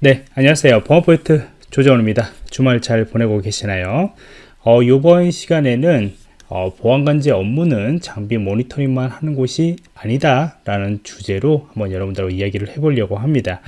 네, 안녕하세요. 보안포인트 조정원입니다. 주말 잘 보내고 계시나요? 어, 이번 시간에는 어, 보안관제 업무는 장비 모니터링만 하는 곳이 아니다 라는 주제로 한번 여러분들하고 이야기를 해보려고 합니다.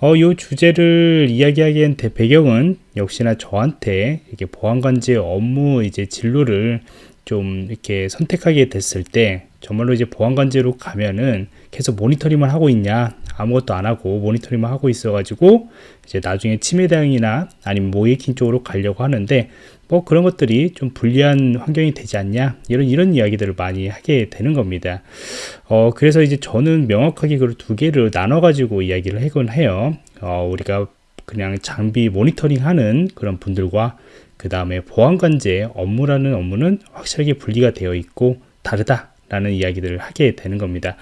어, 이 주제를 이야기하기엔 배경은 역시나 저한테 이렇게 보안관제 업무 이제 진로를 좀 이렇게 선택하게 됐을 때 정말로 이제 보안관제로 가면은 계속 모니터링만 하고 있냐 아무것도 안 하고 모니터링만 하고 있어 가지고 이제 나중에 치매 대응이나 아니면 모이킹 쪽으로 가려고 하는데 뭐 그런 것들이 좀 불리한 환경이 되지 않냐? 이런 이런 이야기들을 많이 하게 되는 겁니다. 어 그래서 이제 저는 명확하게 그두 개를 나눠 가지고 이야기를 하곤 해요. 어 우리가 그냥 장비 모니터링 하는 그런 분들과 그 다음에 보안관제 업무라는 업무는 확실하게 분리가 되어 있고 다르다 라는 이야기들을 하게 되는 겁니다.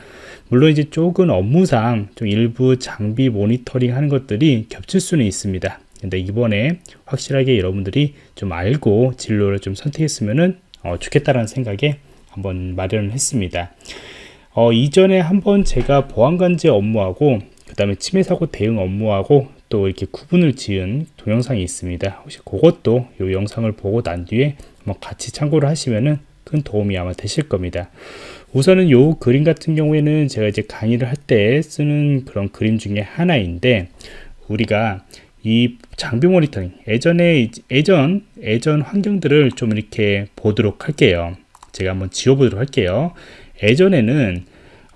물론 이제 조금 업무상 좀 일부 장비 모니터링 하는 것들이 겹칠 수는 있습니다. 근데 이번에 확실하게 여러분들이 좀 알고 진로를 좀 선택했으면 어, 좋겠다라는 생각에 한번 마련을 했습니다. 어, 이전에 한번 제가 보안관제 업무하고 그 다음에 침해 사고 대응 업무하고 또 이렇게 구분을 지은 동영상이 있습니다. 혹시 그것도 이 영상을 보고 난 뒤에 같이 참고를 하시면은 큰 도움이 아마 되실 겁니다. 우선은 요 그림 같은 경우에는 제가 이제 강의를 할 때 쓰는 그런 그림 중에 하나인데 우리가 이 장비 모니터링 예전에 예전 예전 환경들을 좀 이렇게 보도록 할게요. 제가 한번 지워보도록 할게요. 예전에는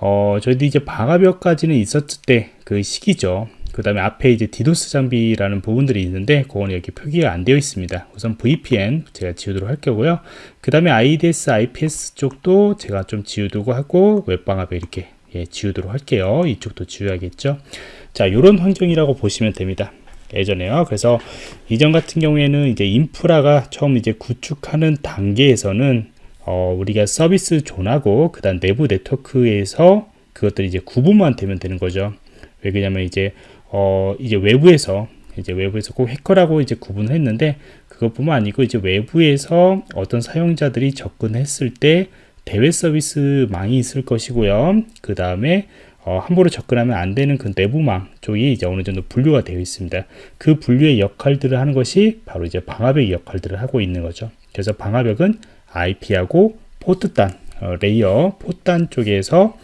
어 저희도 이제 방화벽까지는 있었을 때 그 시기죠 그 다음에 앞에 이제 디도스 장비라는 부분들이 있는데 그거는 여기 표기가 안 되어 있습니다. 우선 VPN 제가 지우도록 할 거고요. 그 다음에 IDS, IPS 쪽도 제가 좀 지우두고 하고 웹방압에 이렇게 예, 지우도록 할게요. 이쪽도 지워야겠죠? 자 이런 환경이라고 보시면 됩니다. 예전에요. 그래서 이전 같은 경우에는 이제 인프라가 처음 이제 구축하는 단계에서는 어, 우리가 서비스 존하고 그 다음 내부 네트워크에서 그것들이 이제 구분만 되면 되는 거죠. 왜 그러냐면 이제 어 이제 외부에서 이제 외부에서 꼭 해커라고 이제 구분을 했는데 그것뿐만 아니고 이제 외부에서 어떤 사용자들이 접근했을 때 대외 서비스망이 있을 것이고요. 그 다음에 어, 함부로 접근하면 안 되는 그 내부망 쪽이 이제 어느 정도 분류가 되어 있습니다. 그 분류의 역할들을 하는 것이 바로 이제 방화벽의 역할들을 하고 있는 거죠. 그래서 방화벽은 IP하고 포트단, 어, layer, 포트단 쪽에서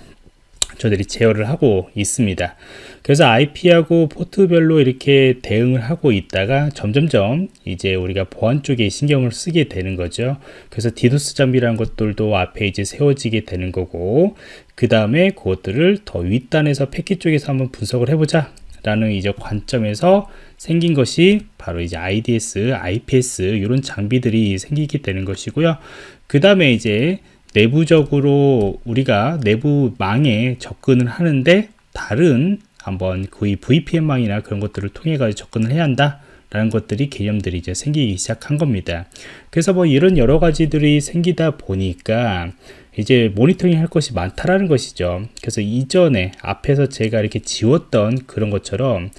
저희들이 제어를 하고 있습니다. 그래서 IP하고 포트별로 이렇게 대응을 하고 있다가 점점점 이제 우리가 보안 쪽에 신경을 쓰게 되는 거죠. 그래서 디도스 장비라는 것들도 앞에 이제 세워지게 되는 거고 그 다음에 그것들을 더 윗단에서 패킷 쪽에서 한번 분석을 해보자 라는 이제 관점에서 생긴 것이 바로 이제 IDS, IPS 이런 장비들이 생기게 되는 것이고요. 그 다음에 이제 내부적으로 우리가 내부망에 접근을 하는데 다른 한번 거의 VPN망이나 그런 것들을 통해 가지고 접근을 해야 한다 라는 것들이 개념들이 이제 생기기 시작한 겁니다. 그래서 뭐 이런 여러 가지들이 생기다 보니까 이제 모니터링 할 것이 많다라는 것이죠. 그래서 이전에 앞에서 제가 이렇게 지웠던 그런 것처럼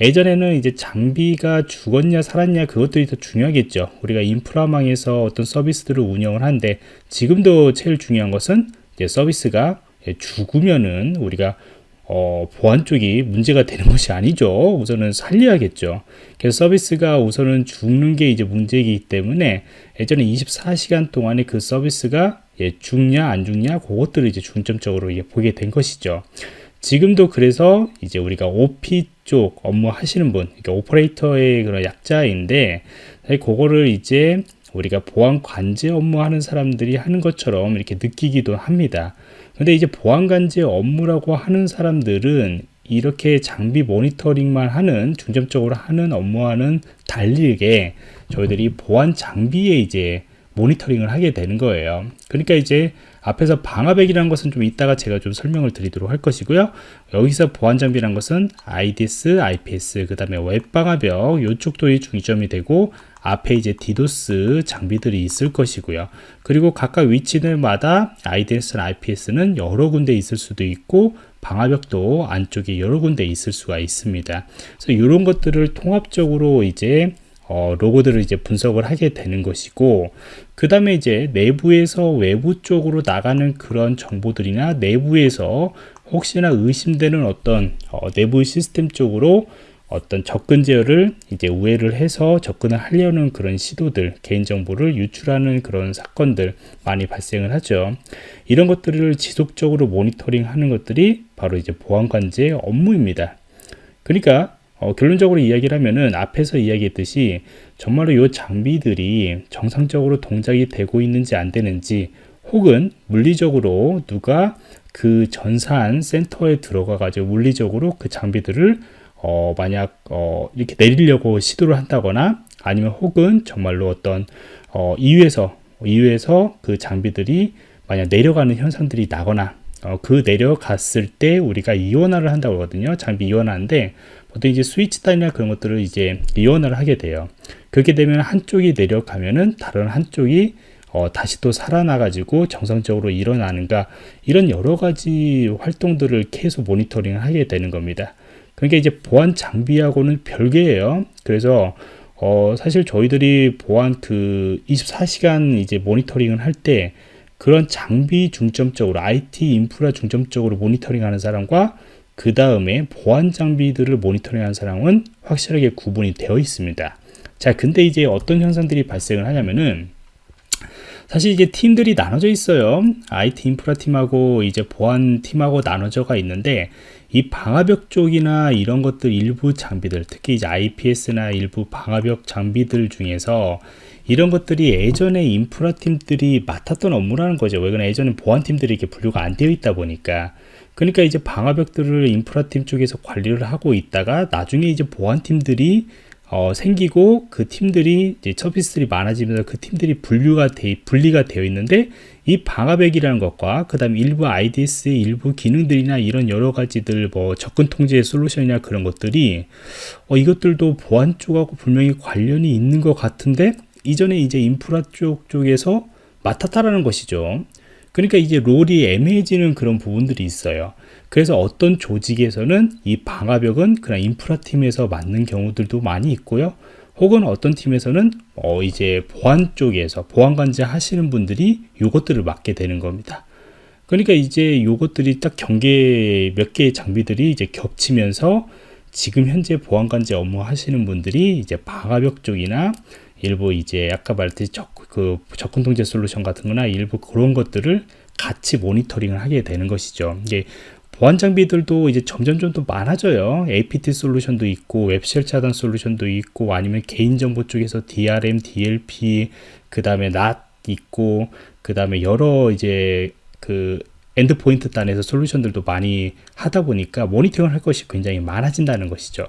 예전에는 이제 장비가 죽었냐 살았냐 그것들이 더 중요하겠죠 우리가 인프라망에서 어떤 서비스들을 운영을 하는데 지금도 제일 중요한 것은 이제 서비스가 죽으면은 우리가 어, 보안 쪽이 문제가 되는 것이 아니죠. 우선은 살려야겠죠. 그래서 서비스가 우선은 죽는 게 이제 문제이기 때문에 예전에 24시간 동안에 그 서비스가 예, 죽냐 안 죽냐 그것들을 이제 중점적으로 예, 보게 된 것이죠. 지금도 그래서 이제 우리가 OP 쪽 업무 하시는 분, 그러니까 오퍼레이터의 그런 약자인데, 그거를 이제 우리가 보안 관제 업무 하는 사람들이 하는 것처럼 이렇게 느끼기도 합니다. 근데 이제 보안 관제 업무라고 하는 사람들은 이렇게 장비 모니터링만 하는 중점적으로 하는 업무와는 달리게 저희들이 보안 장비에 이제 모니터링을 하게 되는 거예요. 그러니까 이제 앞에서 방화벽이라는 것은 좀 이따가 제가 좀 설명을 드리도록 할 것이고요. 여기서 보안 장비라는 것은 IDS, IPS, 그 다음에 웹방화벽 이쪽도 중점이 되고 앞에 이제 디도스 장비들이 있을 것이고요. 그리고 각각 위치들마다 IDS나 IPS는 여러 군데 있을 수도 있고 방화벽도 안쪽에 여러 군데 있을 수가 있습니다. 그래서 이런 것들을 통합적으로 이제 어, 로고들을 이제 분석을 하게 되는 것이고 그 다음에 이제 내부에서 외부 쪽으로 나가는 그런 정보들이나 내부에서 혹시나 의심되는 어떤 어, 내부 시스템 쪽으로 어떤 접근 제어를 이제 우회를 해서 접근을 하려는 그런 시도들, 개인정보를 유출하는 그런 사건들 많이 발생을 하죠. 이런 것들을 지속적으로 모니터링 하는 것들이 바로 이제 보안관제의 업무입니다. 그러니까 어, 결론적으로 이야기를 하면은 앞에서 이야기했듯이 정말로 이 장비들이 정상적으로 동작이 되고 있는지 안 되는지 혹은 물리적으로 누가 그 전산 센터에 들어가 가지고 물리적으로 그 장비들을 어, 만약 어, 이렇게 내리려고 시도를 한다거나 아니면 혹은 정말로 어떤 어, 이유에서 이유에서 그 장비들이 만약 내려가는 현상들이 나거나 어, 그 내려갔을 때 우리가 이원화를 한다고 하거든요. 장비 이원화인데 보통 이제 스위치 단이나 그런 것들을 이제 이원화를 하게 돼요. 그렇게 되면 한쪽이 내려가면은 다른 한쪽이 어, 다시 또 살아나가지고 정상적으로 일어나는가 이런 여러 가지 활동들을 계속 모니터링을 하게 되는 겁니다. 그러니까 이제 보안 장비하고는 별개예요. 그래서 어, 사실 저희들이 보안 그 24시간 이제 모니터링을 할때 그런 장비 중점적으로 IT 인프라 중점적으로 모니터링하는 사람과 그 다음에 보안 장비들을 모니터링하는 사람은 확실하게 구분이 되어 있습니다. 자, 근데 이제 어떤 현상들이 발생을 하냐면은 사실 이제 팀들이 나눠져 있어요. IT 인프라 팀하고 이제 보안 팀하고 나눠져가 있는데 이 방화벽 쪽이나 이런 것들 일부 장비들 특히 이제 IPS나 일부 방화벽 장비들 중에서 이런 것들이 예전에 인프라 팀들이 맡았던 업무라는 거죠. 왜 그러냐 예전에 보안 팀들이 이렇게 분류가 안 되어 있다 보니까 그러니까 이제 방화벽들을 인프라 팀 쪽에서 관리를 하고 있다가 나중에 이제 보안 팀들이 어, 생기고 그 팀들이 이제 서비스들이 많아지면서 그 팀들이 분류가 돼, 분리가 되어 있는데 이 방화백이라는 것과 그 다음 일부 IDS의 일부 기능들이나 이런 여러 가지들 뭐 접근 통제 솔루션이나 그런 것들이 어, 이것들도 보안 쪽하고 분명히 관련이 있는 것 같은데 이전에 이제 인프라 쪽 쪽에서 맡았다라는 것이죠. 그러니까 이제 롤이 애매해지는 그런 부분들이 있어요. 그래서 어떤 조직에서는 이 방화벽은 그냥 인프라 팀에서 맞는 경우들도 많이 있고요. 혹은 어떤 팀에서는 어 이제 보안 쪽에서 보안 관제 하시는 분들이 요것들을 맡게 되는 겁니다. 그러니까 이제 요것들이 딱 경계 몇 개의 장비들이 이제 겹치면서 지금 현재 보안 관제 업무 하시는 분들이 이제 방화벽 쪽이나 일부 이제 아까 말했듯이 적, 그 접근 통제 솔루션 같은 거나 일부 그런 것들을 같이 모니터링을 하게 되는 것이죠. 이게 보안 장비들도 이제 점점 좀더 많아져요. APT 솔루션도 있고 웹쉘 차단 솔루션도 있고 아니면 개인정보 쪽에서 DRM, DLP 그 다음에 NAT 있고 그 다음에 여러 이제 그 endpoint 단에서 솔루션들도 많이 하다 보니까 모니터링을 할 것이 굉장히 많아진다는 것이죠.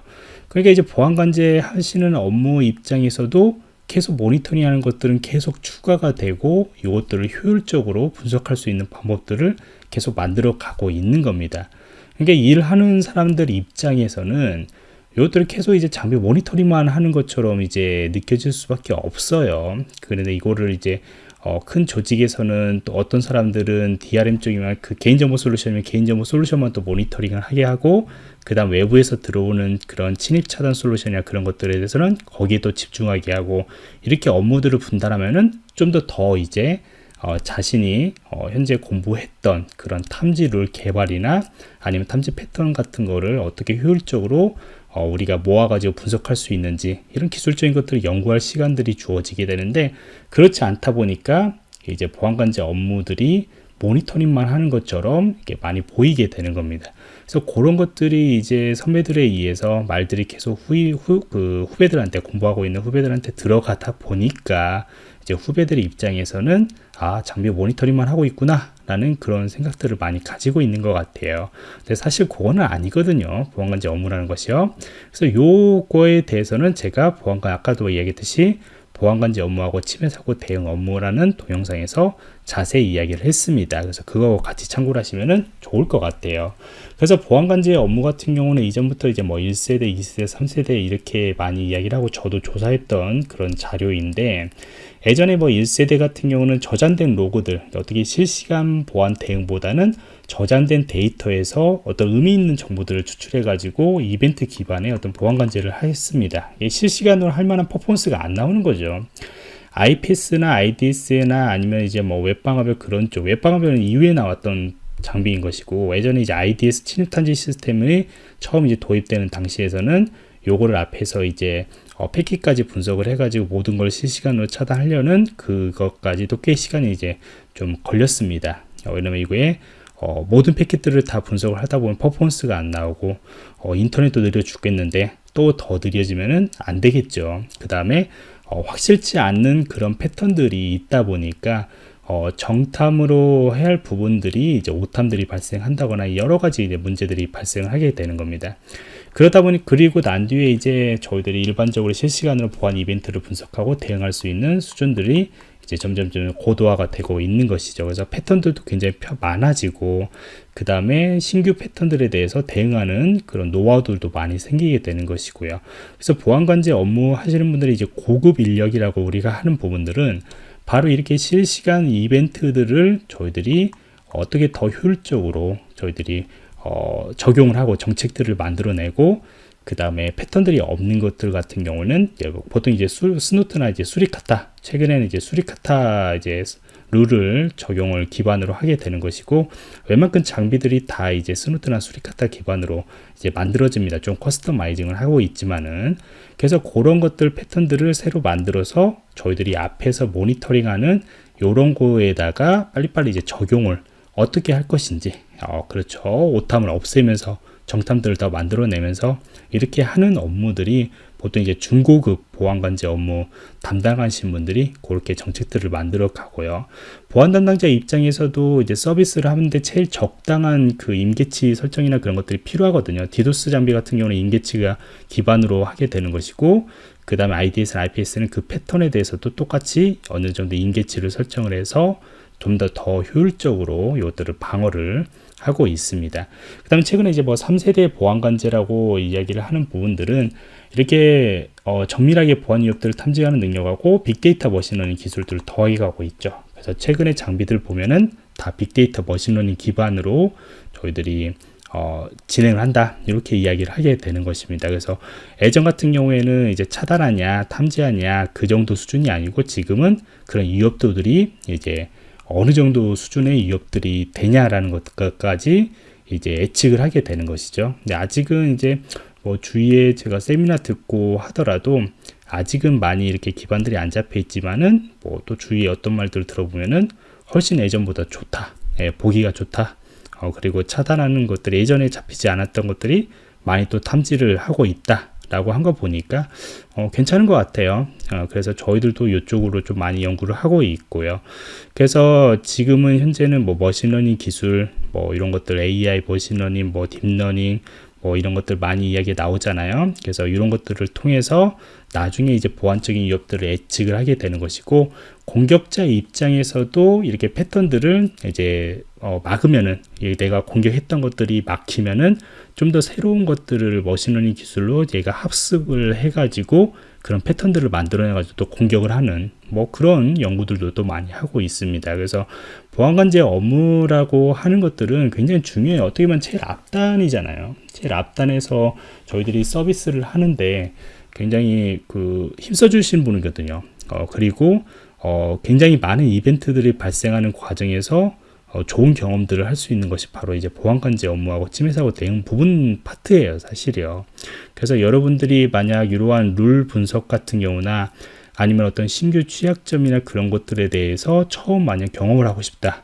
그러니까 이제 보안 관제 하시는 업무 입장에서도 계속 모니터링 하는 것들은 계속 추가가 되고 이것들을 효율적으로 분석할 수 있는 방법들을 계속 만들어 가고 있는 겁니다. 그러니까 일하는 사람들 입장에서는 이것들을 계속 이제 장비 모니터링만 하는 것처럼 이제 느껴질 수밖에 없어요. 그런데 이거를 이제 어, 큰 조직에서는 또 어떤 사람들은 DRM 쪽이면 그 개인정보 솔루션이면 개인정보 솔루션만 또 모니터링을 하게 하고 그 다음 외부에서 들어오는 그런 침입 차단 솔루션이나 그런 것들에 대해서는 거기에 또 집중하게 하고 이렇게 업무들을 분담하면은 좀 더더 이제 어, 자신이 어, 현재 공부했던 그런 탐지 룰 개발이나 아니면 탐지 패턴 같은 거를 어떻게 효율적으로 어, 우리가 모아가지고 분석할 수 있는지 이런 기술적인 것들을 연구할 시간들이 주어지게 되는데 그렇지 않다 보니까 이제 보안관제 업무들이 모니터링만 하는 것처럼 이렇게 많이 보이게 되는 겁니다. 그래서 그런 것들이 이제 선배들에 의해서 말들이 계속 후, 후, 그 후배들한테 공부하고 있는 후배들한테 들어가다 보니까 이제 후배들의 입장에서는 아 장비 모니터링만 하고 있구나 라는 그런 생각들을 많이 가지고 있는 것 같아요. 근데 사실 그거는 아니거든요. 보안관제 업무라는 것이요. 그래서 요거에 대해서는 제가 보안관 아까도 이야기했듯이 보안관제 업무하고 침해 사고 대응 업무라는 동영상에서 자세히 이야기를 했습니다. 그래서 그거 같이 참고를 하시면 좋을 것 같아요. 그래서 보안관제 업무 같은 경우는 이전부터 이제 뭐 1세대, 2세대, 3세대 이렇게 많이 이야기를 하고 저도 조사했던 그런 자료인데 예전에 뭐 1세대 같은 경우는 저장된 로고들 어떻게 실시간 보안 대응보다는 저장된 데이터에서 어떤 의미 있는 정보들을 추출해 가지고 이벤트 기반의 어떤 보안 관제를 했습니다 실시간으로 할 만한 퍼포먼스가 안 나오는 거죠 IPS나 IDS나 아니면 이제 뭐 웹방화별 그런 쪽 웹방화별은 이후에 나왔던 장비인 것이고 예전에 이제 IDS 침입 탐지 시스템이 처음 이제 도입되는 당시에서는 요거를 앞에서 이제 어, 패킷까지 분석을 해가지고 모든 걸 실시간으로 차단하려는 그것까지도 꽤 시간이 이제 좀 걸렸습니다. 어, 왜냐면 이거에 어, 모든 패킷들을 다 분석을 하다 보면 퍼포먼스가 안 나오고 어, 인터넷도 느려 죽겠는데 또 더 느려지면은 안 되겠죠. 그 다음에 어, 확실치 않는 그런 패턴들이 있다 보니까 어, 정탐으로 해야 할 부분들이 이제 오탐들이 발생한다거나 여러 가지 문제들이 발생을 하게 되는 겁니다. 그러다 보니 그리고 난 뒤에 이제 저희들이 일반적으로 실시간으로 보안 이벤트를 분석하고 대응할 수 있는 수준들이 이제 점점 점 고도화가 되고 있는 것이죠. 그래서 패턴들도 굉장히 많아지고 그 다음에 신규 패턴들에 대해서 대응하는 그런 노하우들도 많이 생기게 되는 것이고요. 그래서 보안관제 업무 하시는 분들이 이제 고급 인력이라고 우리가 하는 부분들은 바로 이렇게 실시간 이벤트들을 저희들이 어떻게 더 효율적으로 저희들이 어, 적용을 하고 정책들을 만들어내고 그 다음에 패턴들이 없는 것들 같은 경우는 보통 이제 수, Snort나 이제 Suricata 최근에는 이제 Suricata 이제 룰을 적용을 기반으로 하게 되는 것이고 웬만큼 장비들이 다 이제 Snort나 Suricata 기반으로 이제 만들어집니다. 좀 customizing을 하고 있지만은 그래서 그런 것들 패턴들을 새로 만들어서 저희들이 앞에서 모니터링하는 요런 거에다가 빨리빨리 이제 적용을 어떻게 할 것인지 어, 그렇죠 오탐을 없애면서 정탐들을 더 만들어내면서 이렇게 하는 업무들이 보통 이제 중고급 보안관제 업무 담당하신 분들이 그렇게 정책들을 만들어 가고요. 보안 담당자 입장에서도 이제 서비스를 하는데 제일 적당한 그 임계치 설정이나 그런 것들이 필요하거든요. 디도스 장비 같은 경우는 임계치가 기반으로 하게 되는 것이고 그 다음에 IDS나 IPS는 그 패턴에 대해서도 똑같이 어느 정도 임계치를 설정을 해서 좀 더더 효율적으로 이것들을 방어를 하고 있습니다. 그 다음에 최근에 이제 뭐 3세대 보안관제라고 이야기를 하는 부분들은 이렇게 어, 정밀하게 보안 위협들을 탐지하는 능력하고 빅데이터 machine learning 기술들을 더하게 가고 있죠. 그래서 최근에 장비들 보면은 다 빅데이터 machine learning 기반으로 저희들이 어, 진행을 한다 이렇게 이야기를 하게 되는 것입니다 그래서 예전 같은 경우에는 이제 차단하냐 탐지하냐 그 정도 수준이 아니고 지금은 그런 위협도들이 이제 어느 정도 수준의 위협들이 되냐라는 것까지 이제 예측을 하게 되는 것이죠. 근데 아직은 이제 뭐 주위에 제가 세미나 듣고 하더라도 아직은 많이 이렇게 기반들이 안 잡혀 있지만은 뭐 또 주위에 어떤 말들을 들어보면은 훨씬 예전보다 좋다. 예, 보기가 좋다. 어, 그리고 차단하는 것들이 예전에 잡히지 않았던 것들이 많이 또 탐지를 하고 있다. 라고 한 거 보니까 어, 괜찮은 것 같아요. 어, 그래서 저희들도 이쪽으로 좀 많이 연구를 하고 있고요. 그래서 지금은 현재는 뭐 machine learning 기술 뭐 이런 것들 AI machine learning 뭐 deep learning 뭐 이런 것들 많이 이야기 나오잖아요. 그래서 이런 것들을 통해서 나중에 이제 보안적인 위협들을 예측을 하게 되는 것이고 공격자 입장에서도 이렇게 패턴들을 이제 어, 막으면은 내가 공격했던 것들이 막히면은 좀 더 새로운 것들을 machine learning 기술로 얘가 학습을 해가지고 그런 패턴들을 만들어내 가지고 또 공격을 하는 뭐 그런 연구들도 또 많이 하고 있습니다. 그래서 보안관제 업무라고 하는 것들은 굉장히 중요해요. 어떻게 보면 제일 앞단이잖아요. 제일 앞단에서 저희들이 서비스를 하는데 굉장히 그 힘써 주신 분이거든요. 어, 그리고 어, 굉장히 많은 이벤트들이 발생하는 과정에서 어, 좋은 경험들을 할 수 있는 것이 바로 이제 보안관제 업무하고 침해사고 대응 부분 파트예요 사실이요. 그래서 여러분들이 만약 이러한 룰 분석 같은 경우나 아니면 어떤 신규 취약점이나 그런 것들에 대해서 처음 만약 경험을 하고 싶다.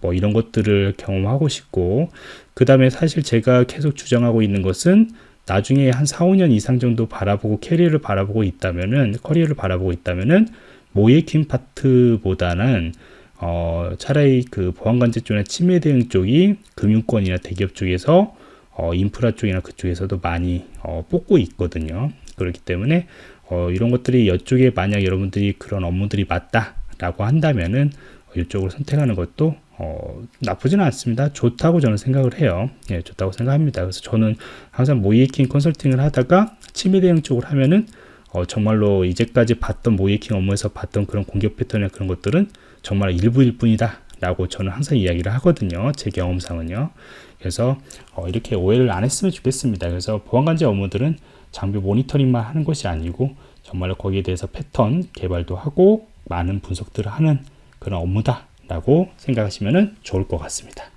뭐 이런 것들을 경험하고 싶고 그 다음에 사실 제가 계속 주장하고 있는 것은 나중에 한 4, 5년 이상 정도 바라보고 캐리어를 바라보고 있다면은 커리어를 바라보고 있다면은 모예킹 파트보다는 어, 차라리 그 보안관제 쪽이나 침해 대응 쪽이 금융권이나 대기업 쪽에서 어, 인프라 쪽이나 그쪽에서도 많이 어, 뽑고 있거든요. 그렇기 때문에 어, 이런 것들이 이쪽에 만약 여러분들이 그런 업무들이 맞다라고 한다면은 이쪽으로 선택하는 것도 어, 나쁘지는 않습니다. 좋다고 저는 생각을 해요. 예, 좋다고 생각합니다. 그래서 저는 항상 모이킹 컨설팅을 하다가 침해 대응 쪽을 하면은 어, 정말로 이제까지 봤던 모이킹 업무에서 봤던 그런 공격 패턴이나 그런 것들은 정말 일부일 뿐이다 라고 저는 항상 이야기를 하거든요. 제 경험상은요. 그래서 어, 이렇게 오해를 안 했으면 좋겠습니다. 그래서 보안관제 업무들은 장비 모니터링만 하는 것이 아니고 정말로 거기에 대해서 패턴 개발도 하고 많은 분석들을 하는 그런 업무다 라고 생각하시면 좋을 것 같습니다